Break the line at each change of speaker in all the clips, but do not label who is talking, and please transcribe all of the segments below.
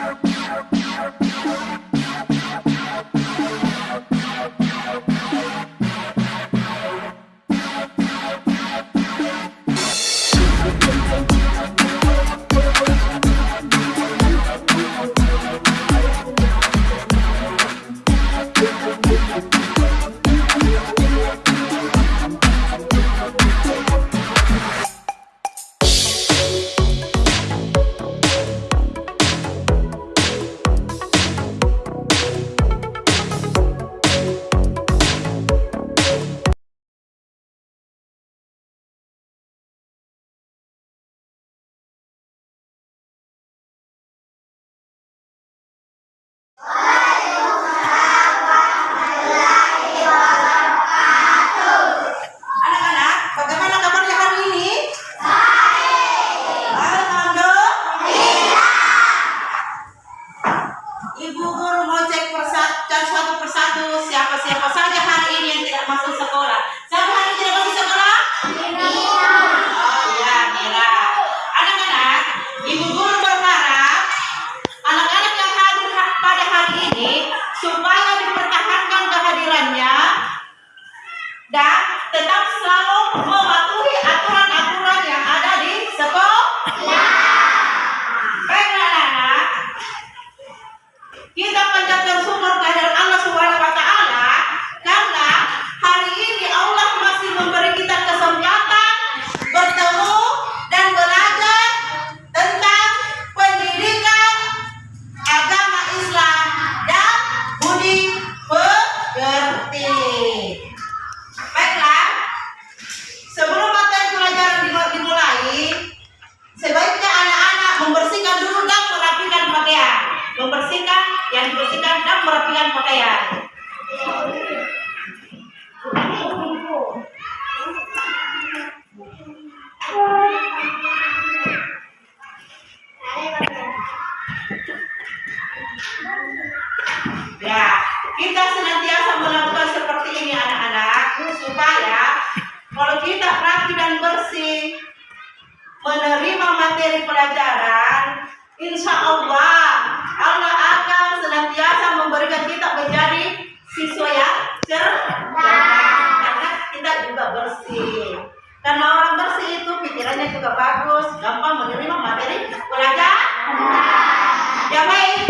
Yeah. menerima materi pelajaran, insya Allah Allah akan senantiasa memberikan kita menjadi siswa yang cerdas karena kita juga bersih. Karena orang bersih itu pikirannya juga bagus, gampang menerima materi pelajaran. Ya baik.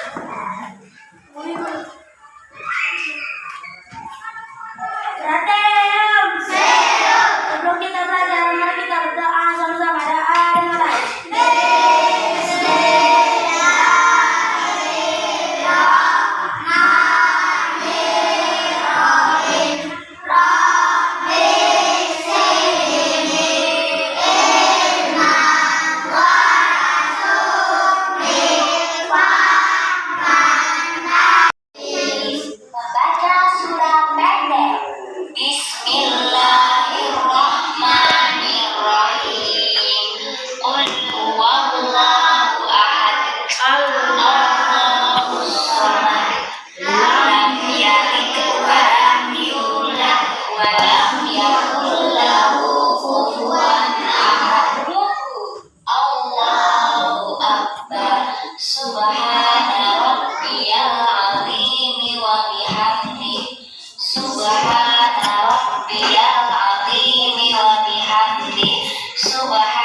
生活还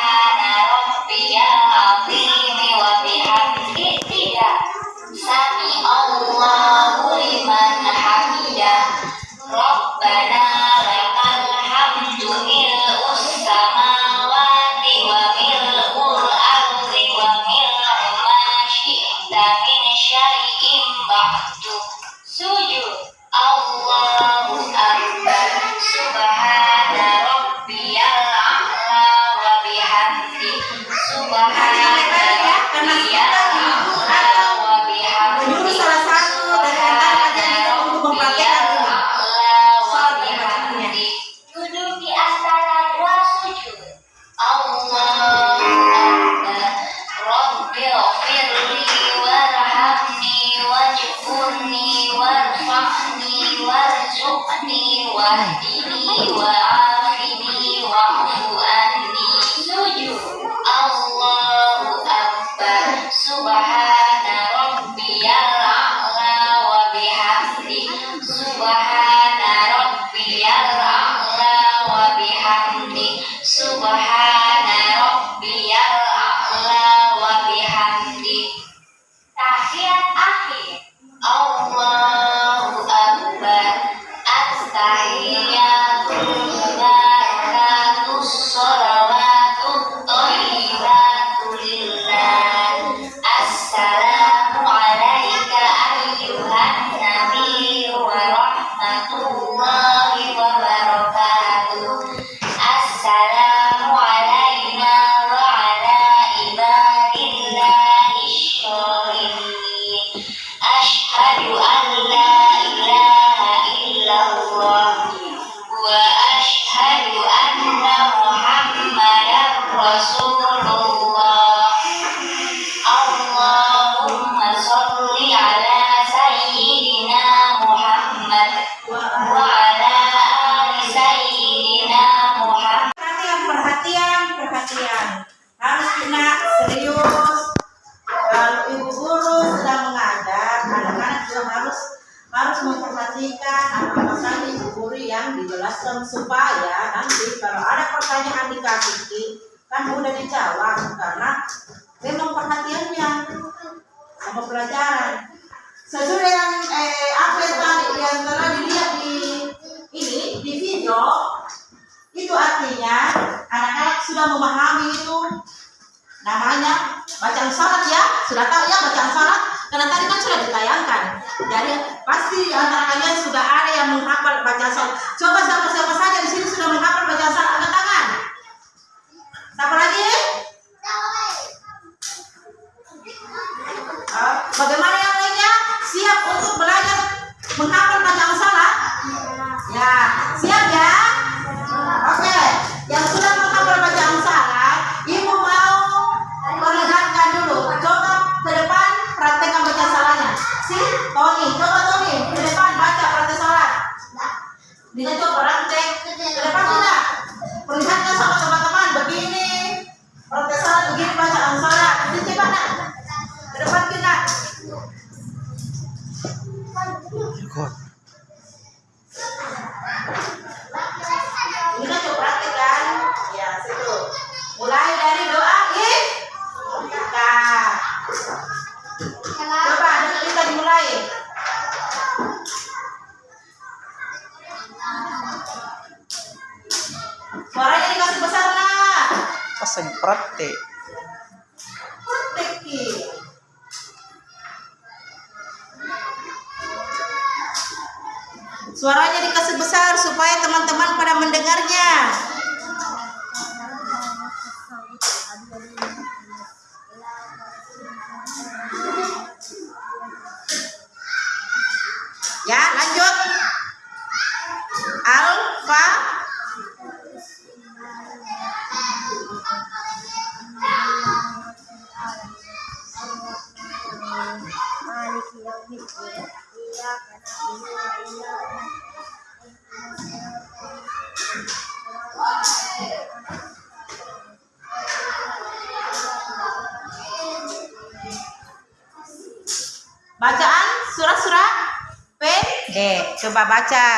وارزقني وأهدني وعافني
dijelaskan supaya nanti kalau ada pertanyaan dikasih kan mudah dijawab karena memang perhatiannya sama pelajaran. Sesuai yang eh, apa yang tadi yang telah dilihat di ini di video itu artinya anak-anak sudah memahami itu. Namanya bacaan salat ya. Sudah tahu ya bacaan salat karena tadi kan sudah ditayangkan. Jadi pasti antara kalian sudah ada yang menghafal bacaan coba siapa siapa saja di sini sudah menghafal bacaan salat angkat tangan. Siapa lagi? Ah, bagaimana yang lainnya? Siap untuk belajar menghafal Ki. Suaranya dikasih besar supaya teman-teman pada mendengarnya. Ya, lanjut.
مالك يوم الدين إياك نعبد وإياك
bacaan surah-surah pendek. Coba baca.